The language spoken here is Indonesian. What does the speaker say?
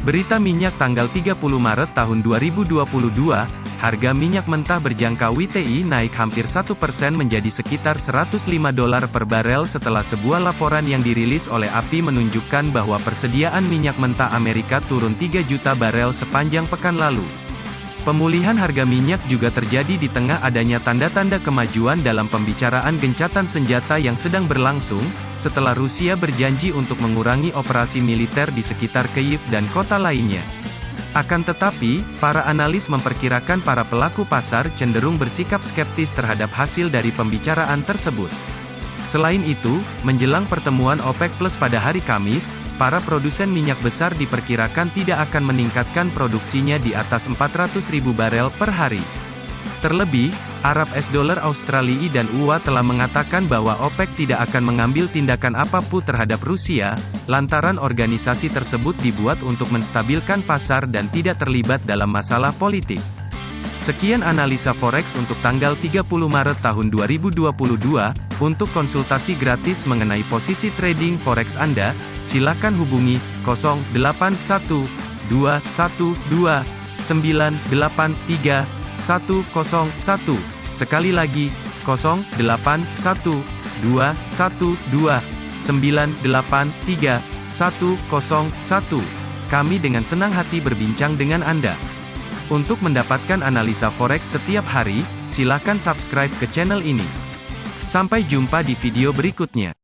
Berita minyak tanggal 30 Maret tahun 2022, harga minyak mentah berjangka WTI naik hampir 1% menjadi sekitar 105 dolar per barel setelah sebuah laporan yang dirilis oleh API menunjukkan bahwa persediaan minyak mentah Amerika turun 3 juta barel sepanjang pekan lalu. Pemulihan harga minyak juga terjadi di tengah adanya tanda-tanda kemajuan dalam pembicaraan gencatan senjata yang sedang berlangsung, setelah Rusia berjanji untuk mengurangi operasi militer di sekitar Kyiv dan kota lainnya. Akan tetapi, para analis memperkirakan para pelaku pasar cenderung bersikap skeptis terhadap hasil dari pembicaraan tersebut. Selain itu, menjelang pertemuan OPEC Plus pada hari Kamis, para produsen minyak besar diperkirakan tidak akan meningkatkan produksinya di atas 400 ribu barel per hari. Terlebih, Arab S dolar Australia dan UA telah mengatakan bahwa OPEC tidak akan mengambil tindakan apa pun terhadap Rusia, lantaran organisasi tersebut dibuat untuk menstabilkan pasar dan tidak terlibat dalam masalah politik. Sekian analisa forex untuk tanggal 30 Maret tahun 2022. Untuk konsultasi gratis mengenai posisi trading forex Anda, silakan hubungi 081212983101. Sekali lagi, 081212983101. Kami dengan senang hati berbincang dengan Anda. Untuk mendapatkan analisa forex setiap hari, silakan subscribe ke channel ini. Sampai jumpa di video berikutnya.